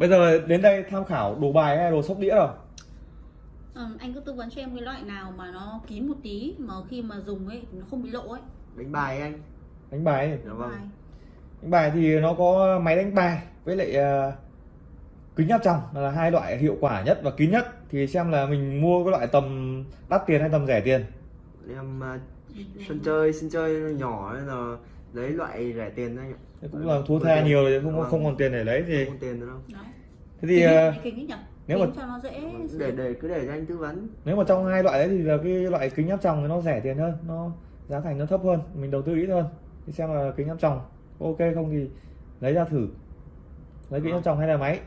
bây giờ đến đây tham khảo đồ bài hay đồ sóc đĩa rồi? Ờ, anh cứ tư vấn cho em cái loại nào mà nó kín một tí mà khi mà dùng ấy nó không bị lộ ấy. đánh bài anh. Đánh bài dạ vâng. Bài. đánh bài thì nó có máy đánh bài với lại ờ, kính áp tròng là hai loại hiệu quả nhất và kín nhất. Thì xem là mình mua cái loại tầm đắt tiền hay tầm rẻ tiền? Em à, sân chơi sân chơi nhỏ nên là lấy loại rẻ tiền đấy. Anh ạ Thế cũng là thua tha nhiều thì không không còn tiền để lấy thì không tiền nữa đâu. Đó. thế thì kính, ờ, kính nếu kính mà- cho nó dễ để để cứ để cho anh tư vấn. nếu mà trong hai loại đấy thì là cái loại kính áp tròng thì nó rẻ tiền hơn nó giá thành nó thấp hơn mình đầu tư ít hơn. Thì xem là kính áp tròng ok không thì lấy ra thử. Lấy kính áp tròng hay là máy?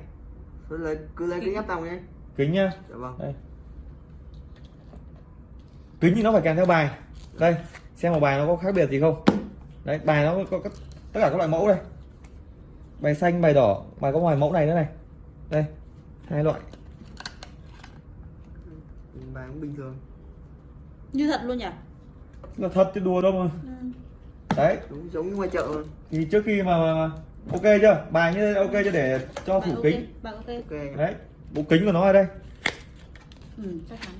Cứ lấy cứ lấy cái ép tòng nhé kính nhá. Dạ vâng. Đây. Kính thì nó phải kèm theo bài. Đây xem một bài nó có khác biệt gì không đấy bài nó có, tất cả các loại mẫu đây. Bài xanh bài đỏ bài có ngoài mẫu này nữa này. Đây hai loại. Bài cũng bình thường. Như thật luôn nhỉ? là thật chứ đùa đâu mà. Ừ. đấy. Đúng giống như ngoài chợ luôn thì trước khi mà, mà, mà ok chưa? Bài như thế ok chưa? Để cho Bài thủ ok, kính. bài ok. ok. Đấy bộ kính của nó ở đây. Ừ, chắc chắn.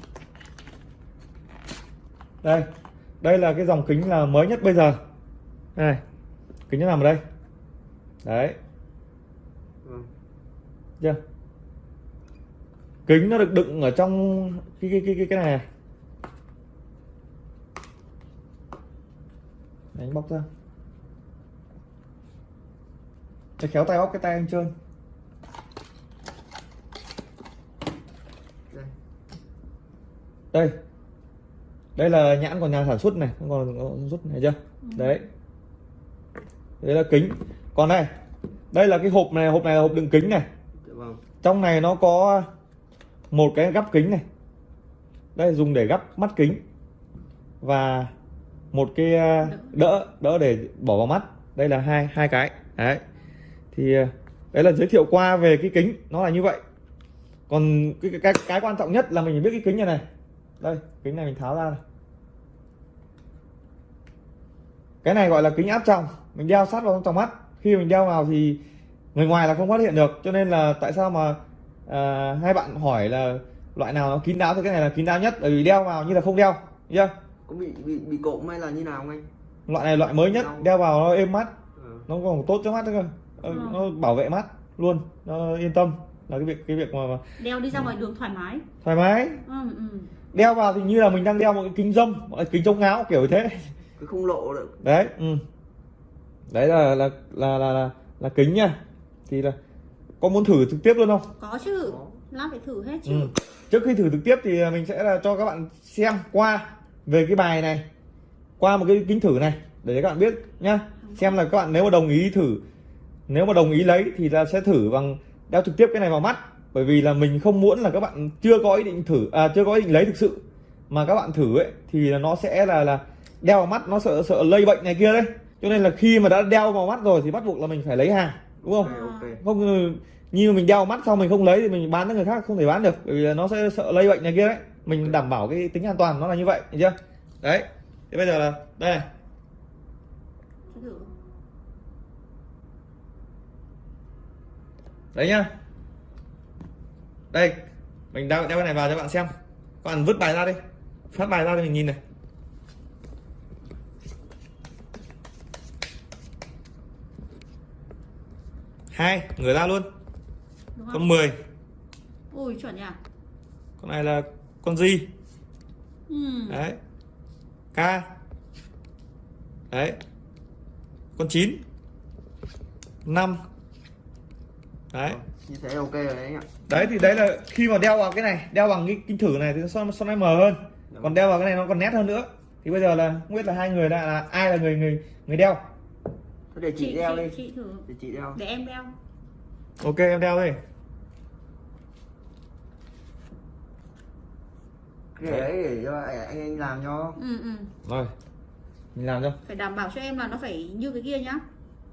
đây đây là cái dòng kính là mới nhất bây giờ này kính nó nằm ở đây. Đấy. Vâng chưa? Kính nó được đựng ở trong cái cái cái cái, cái này này đánh bóc ra. Để khéo tay bóc cái tay anh trơn đây. Đây. Đây là nhãn của nhà sản xuất này. Còn sản xuất này chưa? Đấy đấy là kính. Còn đây đây là cái hộp này hộp này là hộp đựng kính này. Dạ vâng. Trong này nó có một cái gắp kính này. Đây dùng để gắp mắt kính và một cái ờ, đỡ đỡ để bỏ vào mắt. Đây là hai hai cái. Đấy. Thì ờ, đấy là giới thiệu qua về cái kính. Nó là như vậy. Còn cái cái cái, cái quan trọng nhất là mình biết cái kính này này. Đây kính này mình tháo ra này cái này gọi là kính áp tròng. Mình đeo sát vào trong tròng mắt. Khi mình đeo vào thì người ngoài là không phát hiện được. Cho nên là tại sao mà à, hai bạn hỏi là loại nào nó kín đáo thì cái này là kín đáo nhất. Bởi vì đeo vào như là không đeo. Chưa? Có bị bị bị cộm hay là như nào không anh? Loại này loại mới nhất. Đeo vào nó êm mắt. Ờ. nó còn tốt cho mắt nữa cơ. Ờ, Ừ. nó bảo vệ mắt luôn. Nó yên tâm. Là cái việc cái việc mà, Đeo đi ra ngoài đường thoải mái. thoải mái. Ừ, ừ. đeo vào thì như là mình đang đeo một cái kính dâm kính chống ngáo kiểu thế cứ không lộ được đấy ừ. đấy là là là là là, là kính nha thì là có muốn thử trực tiếp luôn không Có chứ. Lát phải thử hết chứ. ừ. trước khi thử trực tiếp thì mình sẽ là cho các bạn xem qua về cái bài này qua một cái kính thử này để các bạn biết nhá xem là các bạn nếu mà đồng ý thử nếu mà đồng ý lấy thì là sẽ thử bằng đeo trực tiếp cái này vào mắt bởi vì là mình không muốn là các bạn chưa có ý định thử à, chưa có ý định lấy thực sự mà các bạn thử ấy thì là nó sẽ là là đeo vào mắt nó sợ sợ lây bệnh này kia đấy. Cho nên là khi mà đã đeo vào mắt rồi thì bắt buộc là mình phải lấy hàng đúng không? Ok ok. Không ừ, như mình đeo vào mắt xong mình không lấy thì mình bán cho người khác không thể bán được bởi vì nó sẽ sợ lây bệnh này kia đấy. Mình đảm bảo cái tính an toàn nó là như vậy hiểu chưa? Đấy thế bây giờ là đây đấy nhá. Đây mình đeo đeo cái này vào cho bạn xem. Bạn vứt bài ra đi. Phát bài ra cho mình nhìn này hai người ra luôn. Con không? 10 Ui chuẩn nhỉ. con này là con gì Ừ. đấy. K. Đấy. Con 9 5 đấy. Như thế ok rồi đấy anh ạ. Đấy thì đấy là khi mà đeo vào cái này đeo bằng cái kính thử này thì nó son nó mờ hơn. Còn đeo vào cái này nó còn nét hơn nữa. Thì bây giờ là không biết là hai người là, là ai là người người người đeo Để chị, đeo đi. chị thử. để chị đeo. Để em đeo. ok em đeo đi. Cái đấy để cho anh anh làm cho. Ừ ừ. rồi. Mình làm cho. Phải đảm bảo cho em là nó phải như cái kia nhá.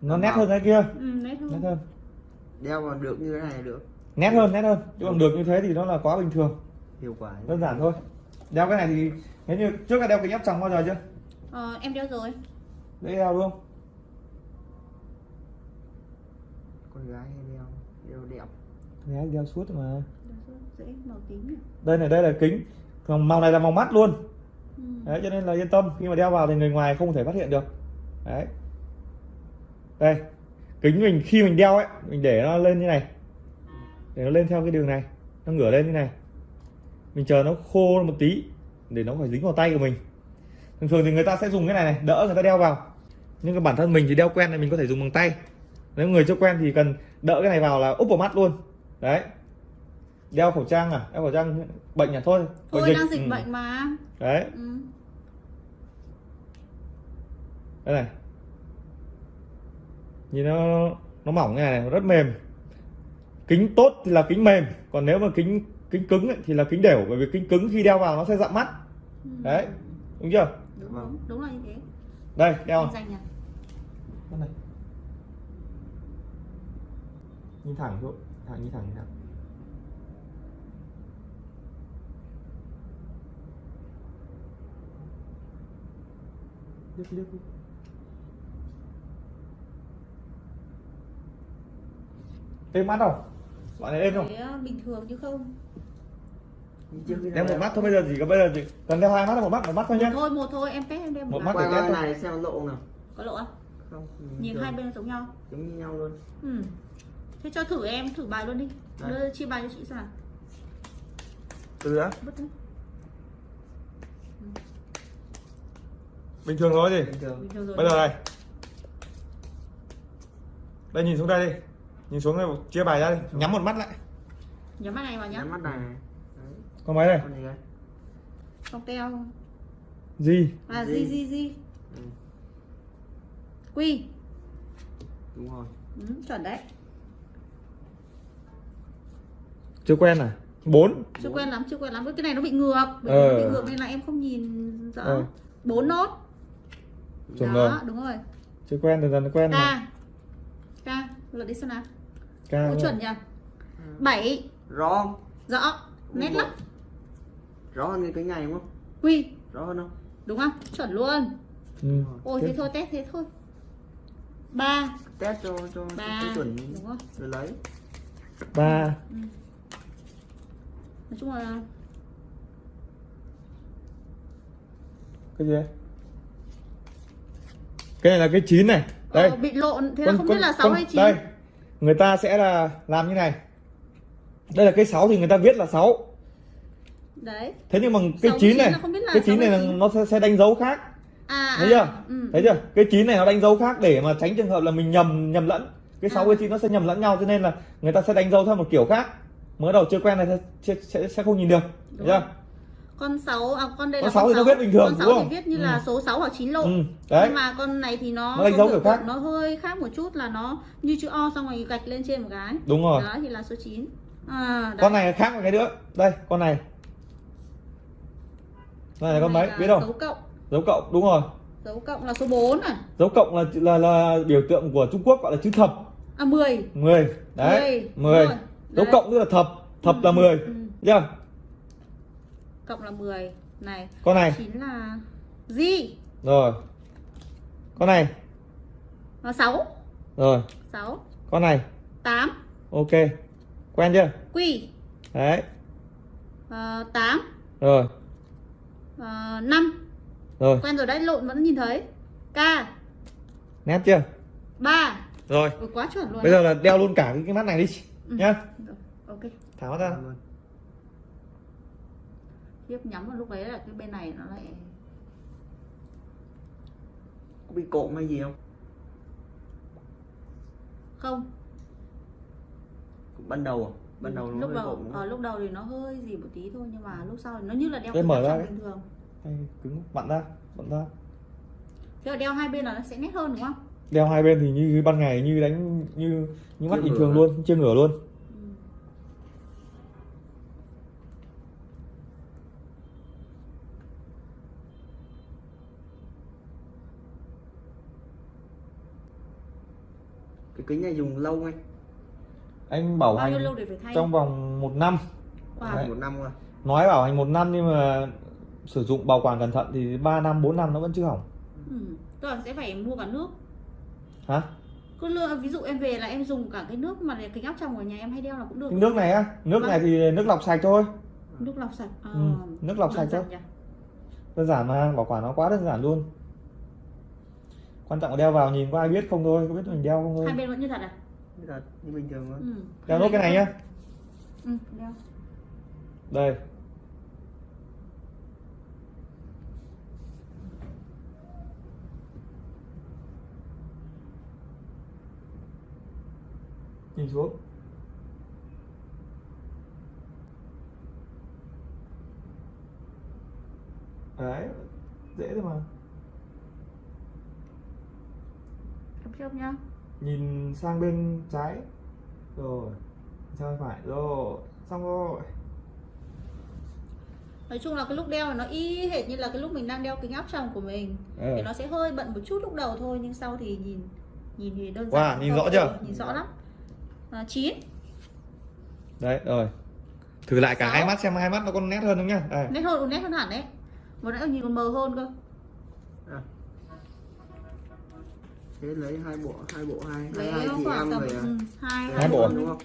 nó nét hơn cái kia. Ừ, nét nét hơn. hơn đeo vào được như thế này là được. Nét hơn nét hơn. Chứ còn được như thế thì nó là quá bình thường. Hiệu quả. Đơn giản thôi. Đeo cái này thì nếu như trước là đeo kính áp tròng bao giờ chưa? Ờ, em đeo rồi. đấy đeo đúng không con gái hay đeo đeo đẹp Người Ái đeo suốt mà. Dễ màu tím nhỉ? Đây này đây là kính. Còn màu này là màu mắt luôn. Ừ. đấy cho nên là yên tâm khi mà đeo vào thì người ngoài không thể phát hiện được. Đấy. Đây kính mình khi mình đeo ấy mình để nó lên như này. Để nó lên theo cái đường này nó ngửa lên như này. Mình chờ nó khô một tí để nó phải dính vào tay của mình. Thường thường thì người ta sẽ dùng cái này này đỡ người ta đeo vào. Nhưng cái bản thân mình thì đeo quen này mình có thể dùng bằng tay nếu người chưa quen thì cần đỡ cái này vào là úp vào mắt luôn. Đấy. Đeo khẩu trang à? Đeo khẩu trang bệnh à? Thôi thôi Bệnh đang dịch ừ. bệnh mà. Đấy. Ừ. đây này. Nhìn nó nó mỏng như này, này rất mềm. Kính tốt thì là kính mềm còn nếu mà kính kính cứng ấy, thì là kính đều bởi vì kính cứng khi đeo vào nó sẽ dặm mắt. Ừ. đấy. Đúng chưa? Đúng, đúng đúng là như thế. Đây đeo. Này nhìn thẳng thôi. Thẳng nhìn thẳng nhìn thẳng. Liếc liếc êm mắt không? Bạn này êm không? Thế, ờ, bình thường chứ không. Như đeo một mắt thôi bây giờ chỉ có bây giờ chỉ cần đeo hai mắt hay một mắt một mắt thôi một nhé. thôi một thôi em test em đem Một một mắt để test này xem lộ nào. Có lộ không không nhìn hai bên giống nhau. Giống như nhau luôn. Ừ. thế cho thử em thử bài luôn đi. Đấy. đưa chia bài cho chị xem nào. Từ đã. Đi. bình thường thôi gì bình thường. Bình thường rồi. Bây giờ này. Đây nhìn xuống đây đi. Nhìn xuống đây chia bài ra đi. Nhắm một mắt lại. Nhắm mắt này vào nhá. Nhắm mắt này. Đấy. con máy này con gì đây? Không teo. Gì? À Gì? gì gì gì ừ, quy. Đúng rồi. Ừ, chuẩn đấy chưa quen à? Bốn. Chưa quen lắm chưa quen lắm. Cái này nó bị ngược. Bởi Ờ. bị ngược nên là em không nhìn rõ. Ờ. bốn nốt. Chuẩn đó rồi. đúng rồi. Chưa quen dần dần quen mà k k lượt đi xem nào. Ca Ủa, chuẩn nhỉ bảy. Rõ không? Rõ. Nét lắm. Rõ hơn cái này đúng không? Quy. Rõ hơn không? Đúng không? Chuẩn luôn. Ừ. ôi Tiếp. thế thôi test thế thôi. Ba. Test cho cho ba. cái chuẩn đúng không? rồi lấy. Ba nói chung là cái gì đấy? Cái này là cái chín này. Đây. ờ, bị lộn. Thế là không biết là sáu con- hay chín. đây. Người ta sẽ là làm như này. Đây là cái 6 thì người ta viết là 6 đấy. Thế nhưng mà cái Sáu với chín chín này cái chín sáu này hay là nó sẽ, sẽ đánh dấu khác. À thấy à, chưa? ừ. thấy chưa? Cái chín này nó đánh dấu khác để mà tránh trường hợp là mình nhầm nhầm lẫn. Cái sáu À. với chín nó sẽ nhầm lẫn nhau cho nên là người ta sẽ đánh dấu theo một kiểu khác mới đầu chưa quen này sẽ sẽ, sẽ không nhìn được Đúng chưa? Con 6 à, con đây Con là sáu thì nó viết bình thường, con đúng 6 không? thì viết như Ừ. là số 6 hoặc 9 lộn ừ, đấy. Nhưng mà con này thì nó Nó đánh dấu kiểu khác. nó hơi khác một chút là nó như chữ O xong rồi gạch lên trên một cái. Đúng rồi. Đó thì là số 9 à, đấy. con này khác một cái nữa. Đây con này. Này là con mấy? biết không dấu cộng. Dấu cộng đúng rồi. Dấu cộng là số 4 à? Dấu cộng là là là biểu tượng của Trung Quốc gọi là chữ thập. À 10 10 đấy. Mười, 10 đúng rồi. Dấu Đấy. cộng tức là thập thập là 10 ừ. chưa cộng là 10 này. Con này. 9 là gì rồi. Con này. Là 6 rồi. 6 con này. 8 ok. Quen chưa? Quy đấy. Uh, 8 rồi. Uh, 5 rồi. Quen rồi đấy lộn vẫn nhìn thấy. K. Nét chưa? 3 rồi. Ôi, quá chuẩn luôn bây giờ là đeo luôn cả cái mắt này đi Ừ. nhá ok. Thả mắt ra tiếp nhắm vào lúc đấy là cái bên này nó lại có bị cộm hay gì không? Không. Ban đầu à? ban đầu nó lúc đầu ở không? lúc đầu thì nó hơi gì một tí thôi nhưng mà lúc sau thì nó như là đeo kính mở ra bình thường. Đây, cứng vặn ra vặn ra. Thế là đeo hai bên là nó sẽ nét hơn đúng không đeo hai bên thì như ban ngày như đánh như như mắt bình thường luôn chưa ngửa luôn. Cái kính này dùng lâu anh anh bảo bao hành lâu để phải thay? trong vòng một năm. Wow. Đấy. một năm rồi. Nói bảo hành một năm nhưng mà sử dụng bảo quản cẩn thận thì 3 năm 4 năm nó vẫn chưa hỏng. Ừ. tức là sẽ phải mua cả nước hả? Cứ lựa ví dụ em về là em dùng cả cái nước mà kính áp tròng ở nhà em hay đeo là cũng được. Nước này á? Nước Vâng. này thì nước lọc sạch thôi. Nước lọc sạch. À, Ừ, nước lọc sạch thôi. đơn giản mà bảo quản nó quá đơn giản luôn. Quan trọng là đeo vào nhìn có ai biết không thôi có biết mình đeo không hai thôi bên vẫn như thật à? Như thật, như bình thường thôi. Ừ. đeo nốt cái này nhá. Ừ, đeo. Đây nhìn xuống. Đấy dễ thôi mà. Cầm trước nhá. Nhìn sang bên trái. Rồi sang bên phải. Rồi xong rồi. Nói chung là cái lúc đeo nó y hệt như là cái lúc mình đang đeo kính áp tròng của mình. Ờ. thì nó sẽ hơi bận một chút lúc đầu thôi nhưng sau thì nhìn nhìn thì đơn Wow, giản nhìn hơn. rõ chưa? Ừ, nhìn rõ lắm à, 9 đấy rồi. Thử lại cả Sáu. hai mắt xem hai mắt nó có nét hơn không nhá? Đây. Nét hơn nét hơn hẳn đấy. Vừa nãy nhìn còn mờ hơn cơ. À. thế lấy hai bộ hai bộ hai lấy hai chị em rồi à? ừ, hai Hai bộ đúng không?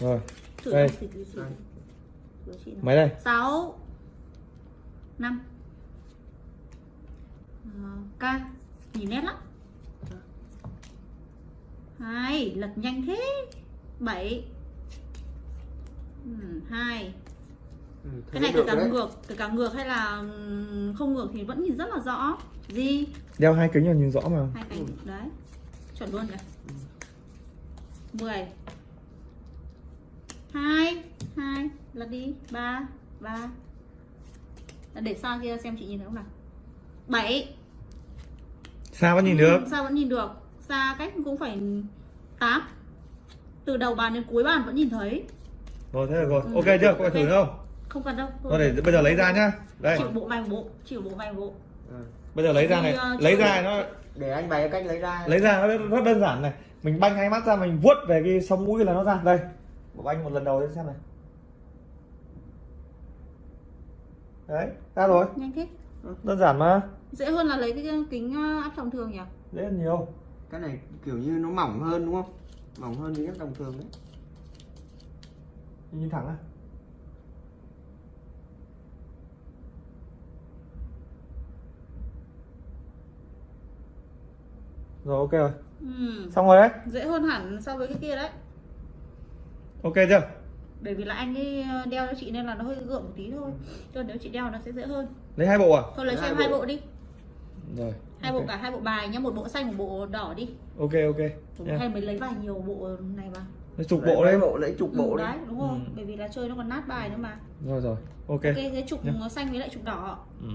Rồi. Thử Đây. thử thử thử. Thử chị nào. mấy đây? Sáu. Năm. Ờ, k nhìn nét lắm hai lật nhanh thế. Bảy. Ừ, hai. Ừ, cái thế này kể cả đấy. ngược kể cả ngược hay là ừm, không ngược thì vẫn nhìn rất là rõ. Gì? Đeo hai kính là nhìn rõ mà. Hai cánh. Đấy chuẩn luôn nhỉ mười. Hai hai lật đi. Ba ba. Để xa kia xem chị nhìn thấy không nào. Bảy. Sao vẫn nhìn được? Sao vẫn nhìn được xa cách cũng phải 8 từ đầu bàn đến cuối bàn vẫn nhìn thấy. Rồi thế rồi. Ừ. ok chưa? Có phải thử Ok. nữa không? Không cần đâu. Rồi để bây giờ lấy ra nhá. Đây. Chịu bộ vài bộ chịu bộ vài bộ. Ừ. bây giờ lấy ra này. Thì, ờ, lấy ra nó để anh bày cách lấy ra. Lấy ra nó rất- đơn giản này. Mình banh hai mắt ra mình vuốt về cái sống mũi là nó ra. Đây. Bộ banh một lần đầu xem này. Đấy ra rồi. Nhanh thế. Đơn giản mà. Dễ hơn là lấy cái kính ờ, áp tròng thường nhỉ? Dễ hơn nhiều cái này kiểu như nó mỏng hơn đúng không? Mỏng hơn những đồng thường đấy. Nhìn thẳng à? Rồi ok rồi. Ừ. xong rồi đấy. Dễ hơn hẳn so với cái kia đấy. Ok chưa? Bởi vì là anh ấy ờ, đeo cho chị nên là nó hơi gượng một tí thôi. Chứ nếu chị đeo nó sẽ dễ hơn. Lấy hai bộ à? Thôi lấy cho Hai em hai bộ đi rồi hai ok. bộ cả hai bộ bài nhá một bộ xanh một bộ đỏ đi ok ok nha. hay mới lấy vài nhiều bộ này mà lấy chục Lấy bộ đấy bộ lấy chục bộ ừ, đấy đấy đúng rồi Ừ. bởi vì là chơi nó còn nát bài nữa mà rồi rồi ok ok cái trục Nhá. xanh với lại trục đỏ ừ.